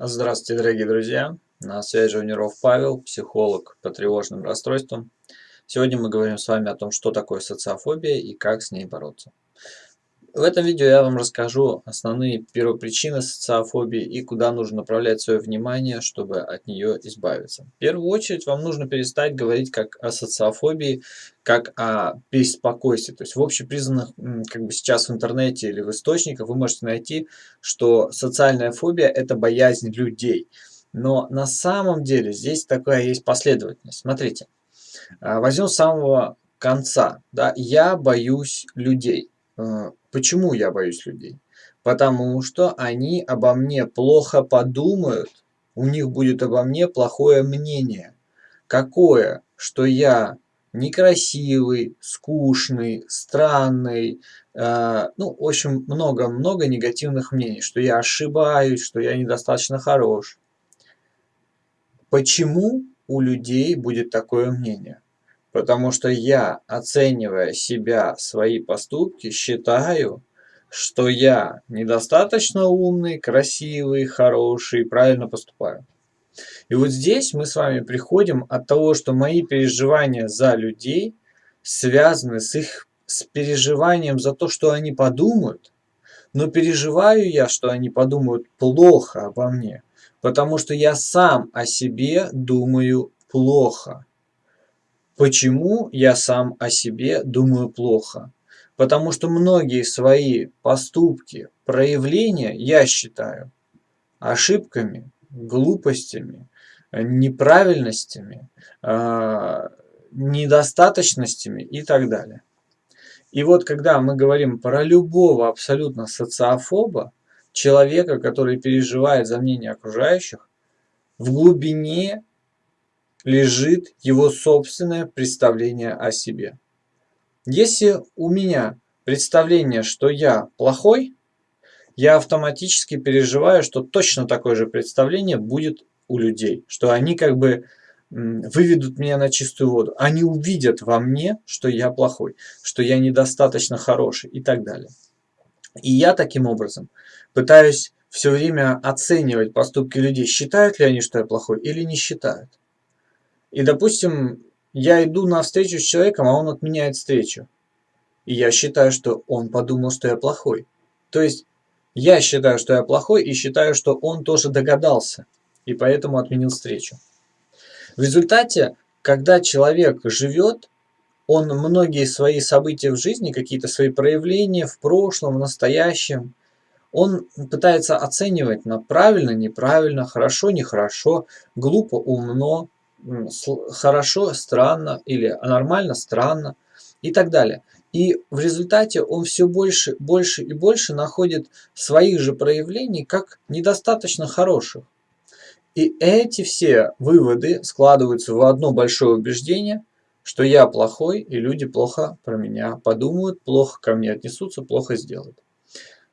Здравствуйте, дорогие друзья! На связи Жуниров Павел, психолог по тревожным расстройствам. Сегодня мы говорим с вами о том, что такое социофобия и как с ней бороться. В этом видео я вам расскажу основные первопричины социофобии и куда нужно направлять свое внимание, чтобы от нее избавиться. В первую очередь вам нужно перестать говорить как о социофобии, как о беспокойстве. То есть в общепризнанных, как бы сейчас в интернете или в источниках вы можете найти, что социальная фобия – это боязнь людей. Но на самом деле здесь такая есть последовательность. Смотрите, а, возьмем с самого конца. Да, я боюсь людей. Почему я боюсь людей? Потому что они обо мне плохо подумают, у них будет обо мне плохое мнение. Какое? Что я некрасивый, скучный, странный, э, ну, в общем, много-много негативных мнений, что я ошибаюсь, что я недостаточно хорош. Почему у людей будет такое мнение? Потому что я, оценивая себя, свои поступки, считаю, что я недостаточно умный, красивый, хороший, правильно поступаю. И вот здесь мы с вами приходим от того, что мои переживания за людей связаны с их с переживанием за то, что они подумают, но переживаю я, что они подумают плохо обо мне, потому что я сам о себе думаю плохо. Почему я сам о себе думаю плохо? Потому что многие свои поступки, проявления я считаю ошибками, глупостями, неправильностями, а, недостаточностями и так далее. И вот когда мы говорим про любого абсолютно социофоба, человека, который переживает за мнение окружающих, в глубине лежит его собственное представление о себе. Если у меня представление, что я плохой, я автоматически переживаю, что точно такое же представление будет у людей, что они как бы выведут меня на чистую воду. Они увидят во мне, что я плохой, что я недостаточно хороший и так далее. И я таким образом пытаюсь все время оценивать поступки людей, считают ли они, что я плохой или не считают. И, допустим, я иду на встречу с человеком, а он отменяет встречу. И я считаю, что он подумал, что я плохой. То есть, я считаю, что я плохой, и считаю, что он тоже догадался, и поэтому отменил встречу. В результате, когда человек живет, он многие свои события в жизни, какие-то свои проявления в прошлом, в настоящем, он пытается оценивать на правильно, неправильно, хорошо, нехорошо, глупо, умно, хорошо, странно или нормально, странно и так далее. И в результате он все больше, больше и больше находит своих же проявлений как недостаточно хороших. И эти все выводы складываются в одно большое убеждение, что я плохой, и люди плохо про меня подумают, плохо ко мне отнесутся, плохо сделают.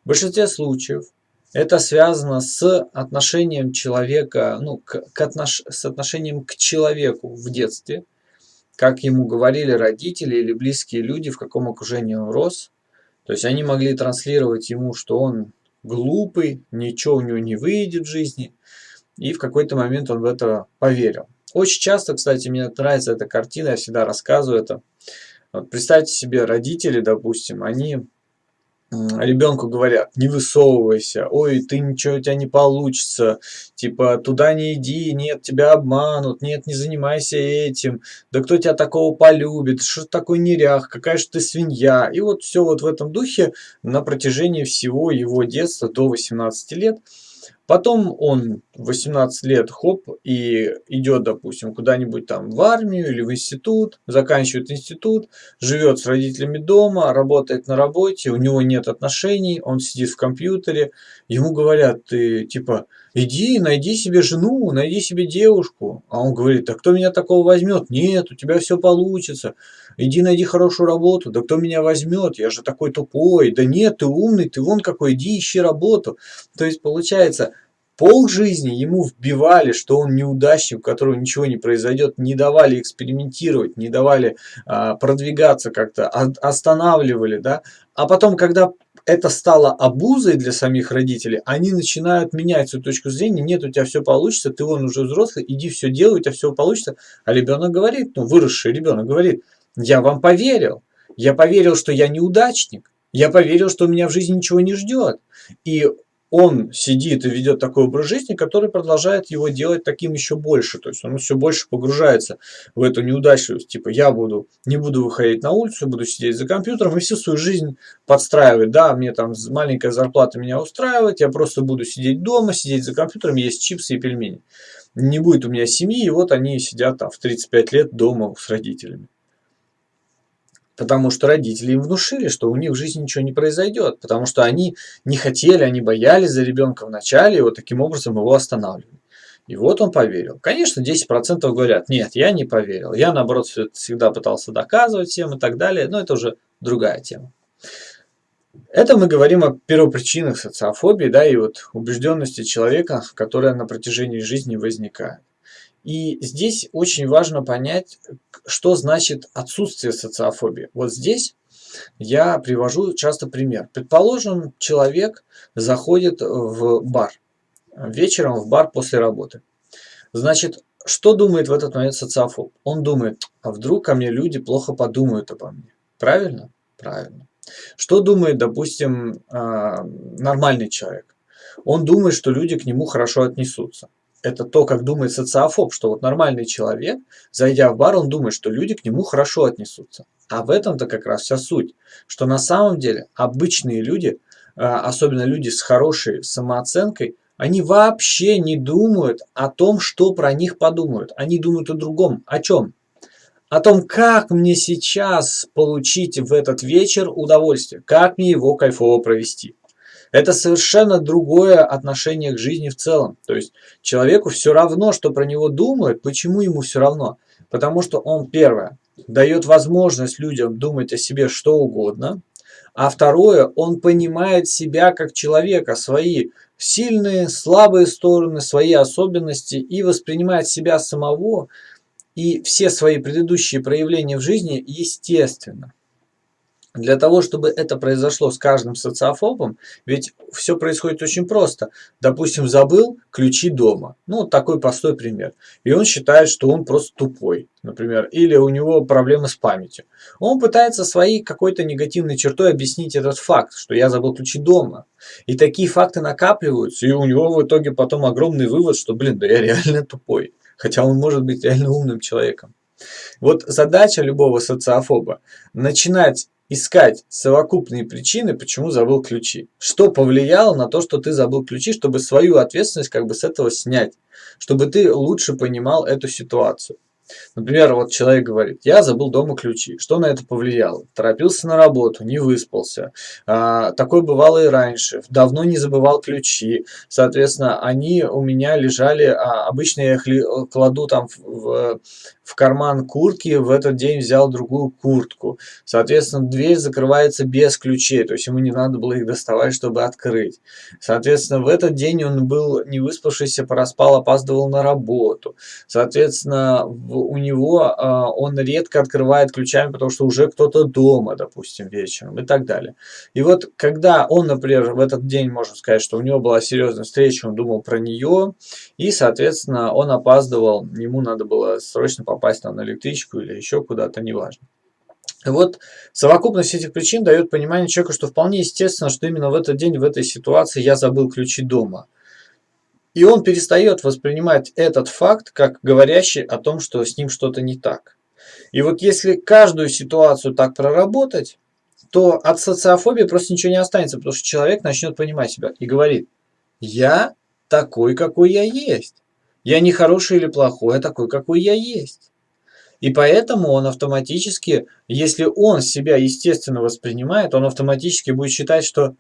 В большинстве случаев это связано с отношением человека, ну, к, к отнош, с отношением к человеку в детстве, как ему говорили родители или близкие люди, в каком окружении он рос. То есть они могли транслировать ему, что он глупый, ничего у него не выйдет в жизни. И в какой-то момент он в это поверил. Очень часто, кстати, мне нравится эта картина, я всегда рассказываю это. Вот представьте себе, родители, допустим, они ребенку говорят, не высовывайся, ой, ты ничего у тебя не получится, типа, туда не иди, нет, тебя обманут, нет, не занимайся этим, да кто тебя такого полюбит, что такой нерях, какая же ты свинья. И вот все вот в этом духе на протяжении всего его детства до 18 лет – Потом он 18 лет, хоп, и идет, допустим, куда-нибудь там в армию или в институт, заканчивает институт, живет с родителями дома, работает на работе, у него нет отношений, он сидит в компьютере, ему говорят, ты типа, иди, найди себе жену, найди себе девушку. А он говорит, а кто меня такого возьмет? Нет, у тебя все получится. Иди найди хорошую работу. Да кто меня возьмет? Я же такой тупой. Да нет, ты умный, ты вон какой, иди ищи работу. То есть получается, Пол жизни ему вбивали, что он неудачник, у которого ничего не произойдет, не давали экспериментировать, не давали а, продвигаться как-то, останавливали, да. А потом, когда это стало обузой для самих родителей, они начинают менять свою точку зрения, нет, у тебя все получится, ты вон уже взрослый, иди все делай, у тебя все получится. А ребенок говорит, ну выросший ребенок говорит, я вам поверил, я поверил, что я неудачник, я поверил, что меня в жизни ничего не ждет. И он сидит и ведет такой образ жизни, который продолжает его делать таким еще больше. То есть он все больше погружается в эту неудачливость. Типа я буду, не буду выходить на улицу, буду сидеть за компьютером и всю свою жизнь подстраивать. Да, мне там маленькая зарплата меня устраивает, я просто буду сидеть дома, сидеть за компьютером, есть чипсы и пельмени. Не будет у меня семьи, и вот они сидят там в 35 лет дома с родителями. Потому что родители им внушили, что у них в жизни ничего не произойдет. Потому что они не хотели, они боялись за ребенка в начале, и вот таким образом его останавливали. И вот он поверил. Конечно, 10% говорят, нет, я не поверил. Я, наоборот, всегда пытался доказывать всем и так далее. Но это уже другая тема. Это мы говорим о первопричинах социофобии, да, и вот убежденности человека, которая на протяжении жизни возникает. И здесь очень важно понять, что значит отсутствие социофобии. Вот здесь я привожу часто пример. Предположим, человек заходит в бар, вечером в бар после работы. Значит, что думает в этот момент социофоб? Он думает, а вдруг ко мне люди плохо подумают обо мне. Правильно? Правильно. Что думает, допустим, а, нормальный человек? Он думает, что люди к нему хорошо отнесутся это то, как думает социофоб, что вот нормальный человек, зайдя в бар, он думает, что люди к нему хорошо отнесутся. А в этом-то как раз вся суть, что на самом деле обычные люди, а, особенно люди с хорошей самооценкой, они вообще не думают о том, что про них подумают. Они думают о другом. О чем? О том, как мне сейчас получить в этот вечер удовольствие, как мне его кайфово провести. Это совершенно другое отношение к жизни в целом. То есть человеку все равно, что про него думают. Почему ему все равно? Потому что он, первое, дает возможность людям думать о себе что угодно. А второе, он понимает себя как человека, свои сильные, слабые стороны, свои особенности и воспринимает себя самого и все свои предыдущие проявления в жизни естественно. Для того, чтобы это произошло с каждым социофобом, ведь все происходит очень просто. Допустим, забыл ключи дома. Ну, такой простой пример. И он считает, что он просто тупой, например. Или у него проблемы с памятью. Он пытается своей какой-то негативной чертой объяснить этот факт, что я забыл ключи дома. И такие факты накапливаются, и у него в итоге потом огромный вывод, что, блин, да я реально тупой. Хотя он может быть реально умным человеком. Вот задача любого социофоба – начинать искать совокупные причины, почему забыл ключи. Что повлияло на то, что ты забыл ключи, чтобы свою ответственность как бы с этого снять, чтобы ты лучше понимал эту ситуацию. Например, вот человек говорит, я забыл дома ключи. Что на это повлияло? Торопился на работу, не выспался. А, такое бывало и раньше. Давно не забывал ключи. Соответственно, они у меня лежали, а, обычно я их кладу там в, в карман куртки, в этот день взял другую куртку. Соответственно, дверь закрывается без ключей, то есть ему не надо было их доставать, чтобы открыть. Соответственно, в этот день он был не выспавшийся, проспал, опаздывал на работу. Соответственно, у него а, он редко открывает ключами, потому что уже кто-то дома, допустим, вечером и так далее. И вот когда он, например, в этот день, можно сказать, что у него была серьезная встреча, он думал про нее, и, соответственно, он опаздывал, ему надо было срочно попасть там, на электричку или еще куда-то, неважно. Вот совокупность этих причин дает понимание человеку, что вполне естественно, что именно в этот день, в этой ситуации я забыл ключи дома. И он перестает воспринимать этот факт как говорящий о том, что с ним что-то не так. И вот если каждую ситуацию так проработать, то от социофобии просто ничего не останется, потому что человек начнет понимать себя и говорит, я такой, какой я есть. Я не хороший или плохой, а такой, какой я есть. И поэтому он автоматически, если он себя естественно воспринимает, он автоматически будет считать, что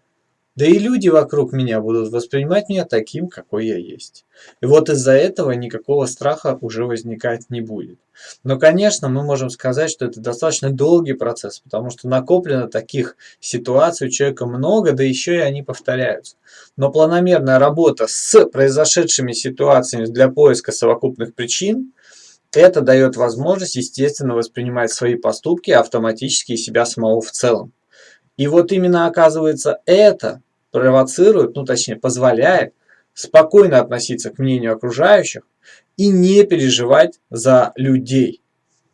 Да и люди вокруг меня будут воспринимать меня таким, какой я есть. И вот из-за этого никакого страха уже возникать не будет. Но, конечно, мы можем сказать, что это достаточно долгий процесс, потому что накоплено таких ситуаций у человека много, да еще и они повторяются. Но планомерная работа с произошедшими ситуациями для поиска совокупных причин, это дает возможность, естественно, воспринимать свои поступки автоматически и себя самого в целом. И вот именно оказывается это провоцирует, ну точнее позволяет спокойно относиться к мнению окружающих и не переживать за людей.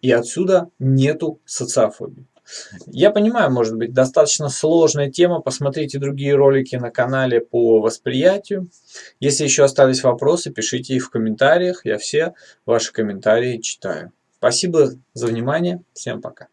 И отсюда нету социофобии. Я понимаю, может быть, достаточно сложная тема. Посмотрите другие ролики на канале по восприятию. Если еще остались вопросы, пишите их в комментариях. Я все ваши комментарии читаю. Спасибо за внимание. Всем пока.